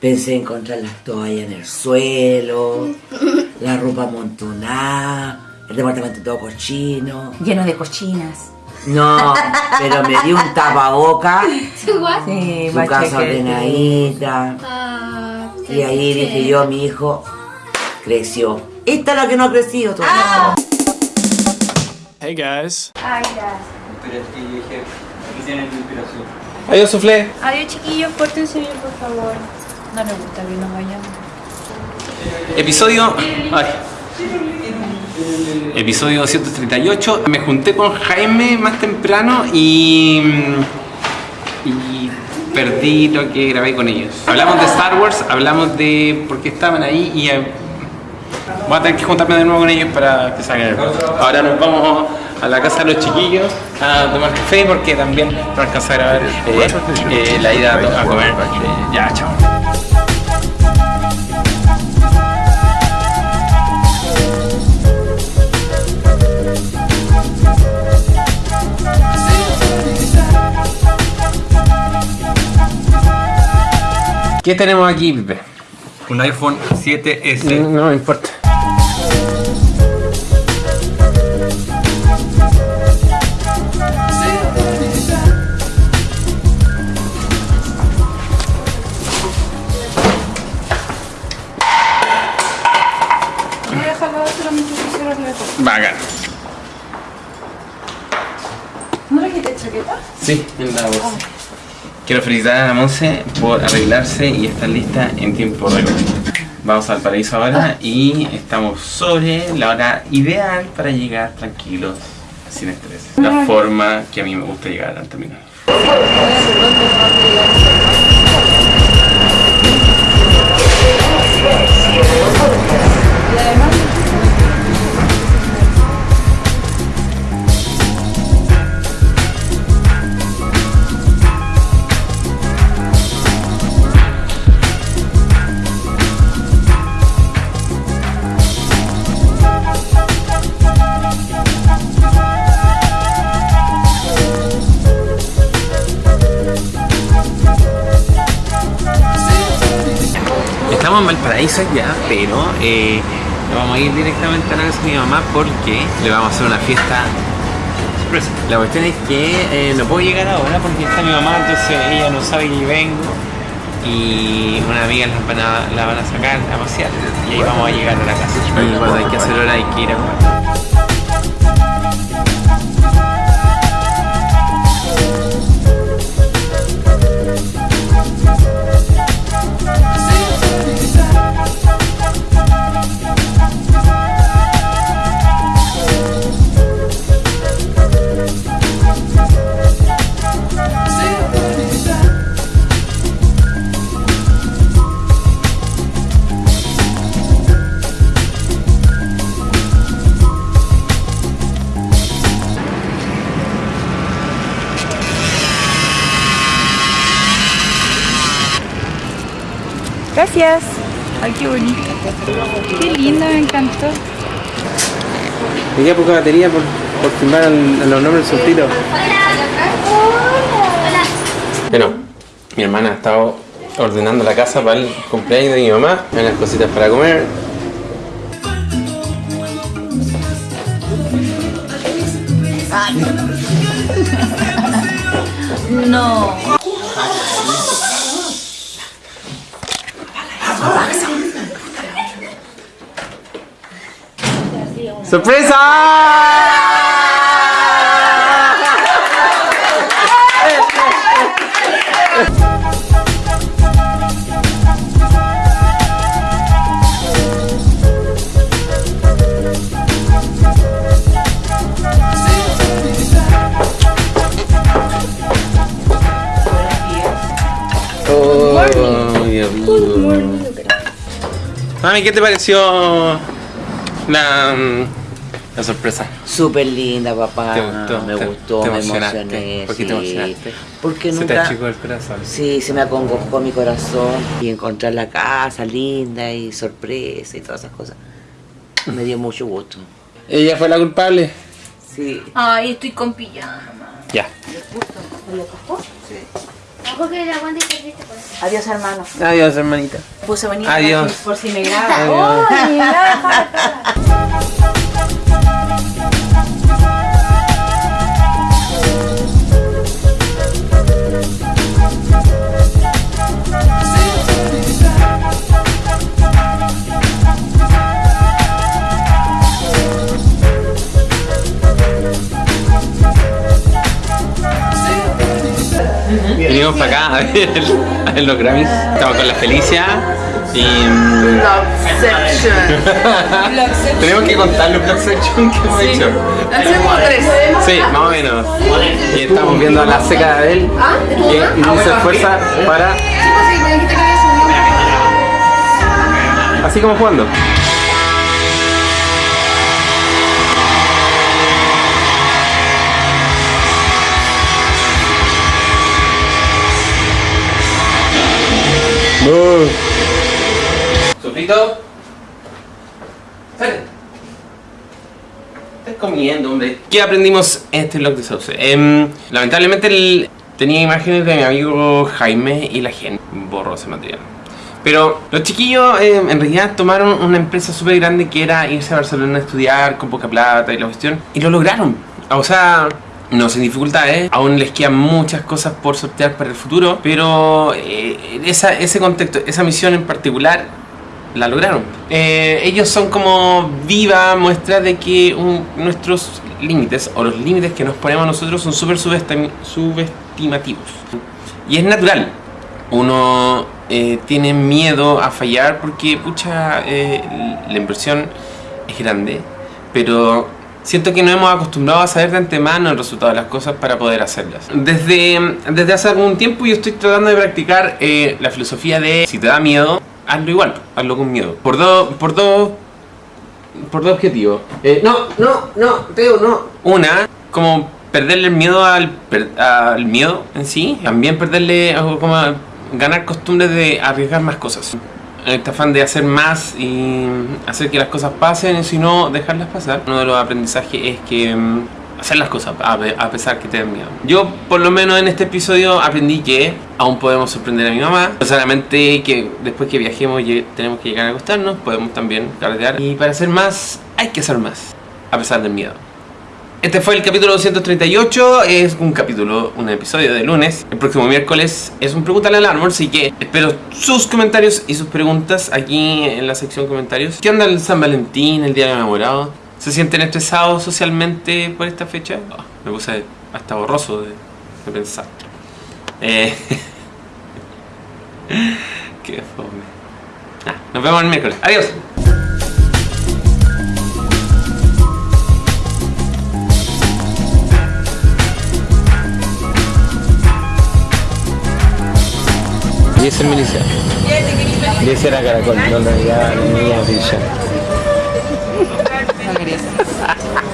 Pensé encontrar las toallas en el suelo, la ropa amontonada, el departamento todo cochino. Lleno de cochinas. No, pero me dio un tapaboca, Sí, su casa ordenadita. Ah, Y ahí dije yo, mi hijo creció. Esta es la que no ha crecido todavía. Hey guys. Adiós, Suflé. Adiós chiquillos, pórtense bien por favor. No les gusta que nos vayamos. Episodio. ay. Episodio 238. Me junté con Jaime más temprano y. y perdí lo que grabé con ellos. Hablamos de Star Wars, hablamos de por qué estaban ahí y. eh, voy a tener que juntarme de nuevo con ellos para que salgan. Ahora nos vamos a la casa de los chiquillos a tomar café porque también no alcanza a grabar eh, eh, la ida a, a comer. Eh, ya, chao. ¿Qué tenemos aquí, Pipe? Un iPhone 7S. No me importa. Bacán. ¿No le quité chaqueta? Sí, en la bolsa. Quiero felicitar a la Monse por arreglarse y estar lista en tiempo récord. Vamos al paraíso ahora y estamos sobre la hora ideal para llegar tranquilos, sin estrés. La forma que a mí me gusta llegar al terminal. En Valparaíso ya, pero eh, vamos a ir directamente a la casa de mi mamá porque le vamos a hacer una fiesta sorpresa. La cuestión es que eh, no puedo llegar ahora porque está mi mamá, entonces ella no sabe que vengo y una amiga la van a, van a sacar a pasear y ahí vamos a llegar a la casa. Cuando hay que hacer hora hay que ir a. Gracias. Ay, qué bonito. Qué lindo, me encantó. Me queda poca batería por, por firmar el- los nombres del suspiro. Bueno, mi hermana ha estado ordenando la casa para el cumpleaños de mi mamá, hay unas cositas para comer. No. Oh, mío. Mami, ¿qué te pareció la, mm, la sorpresa? Súper linda, papá. ¿Te gustó? Me ¿Te- gustó, te me emocioné. ¿Por qué te sí. emocionaste? Porque Se te nunca... achicó el corazón. Sí, se me acongojó mi corazón y encontrar la casa linda y sorpresa y todas esas cosas. Me dio mucho gusto. ¿Ella fue la culpable? Sí. Ay, estoy con pijama. Ya. Triste por eso. Adiós, hermano. Adiós, hermanita. Puse venir Adiós. por si me graba. Adiós. Venimos para acá a ver, a ver los Grammys. Estamos con la Felicia y. mm, Tenemos que contar los Vlog Section que hemos hecho. Hacemos tres. Sí, más o menos. Y estamos viendo a la seca de Abel que no se esfuerza para. Así como jugando. Sofrito. Sale. Estás comiendo, hombre. ¿Qué aprendimos en este vlog de Sauce? Em, lamentablemente tenía imágenes de mi amigo Jaime y la gente borró ese material. Pero los chiquillos em, en realidad tomaron una empresa súper grande que era irse a Barcelona a estudiar con poca plata y la cuestión. Y lo lograron. O sea, no sin dificultades. Aún les quedan muchas cosas por sortear para el futuro. Pero eh, ese contexto, esa misión en particular la lograron. Eh, ellos son como viva muestra de que nuestros límites o los límites que nos ponemos nosotros son súper subestim- subestimativos. Y es natural. Uno eh, tiene miedo a fallar porque, pucha, la inversión es grande. Pero siento que no hemos acostumbrado a saber de antemano el resultado de las cosas para poder hacerlas. Desde, desde hace algún tiempo yo estoy tratando de practicar eh, la filosofía de si te da miedo, hazlo igual, hazlo con miedo. Por dos, por dos, por dos objetivos. Eh, no, no, no, Teo, no. Una, como perderle el miedo al, per- al miedo en sí. También perderle, como ganar costumbre de arriesgar más cosas. Este afán de hacer más y hacer que las cosas pasen y si no, dejarlas pasar. Uno de los aprendizajes es que mm, hacer las cosas a pe- a pesar que te den miedo. Yo, por lo menos en este episodio, aprendí que aún podemos sorprender a mi mamá. No solamente que después que viajemos tenemos que llegar a acostarnos, podemos también carretear. Y para hacer más, hay que hacer más, a pesar del miedo. Este fue el capítulo 238, es un capítulo, un episodio de lunes. El próximo miércoles es un Pregúntale al Árbol, así que espero sus comentarios y sus preguntas aquí en la sección comentarios. ¿Qué onda el San Valentín, el Día del Enamorado? ¿Se sienten estresados socialmente por esta fecha? Ah, me puse hasta borroso de, de pensar. Eh, qué fome. Ah, nos vemos el miércoles. Adiós. Y ese es milicia. Y ese era caracol. No quería.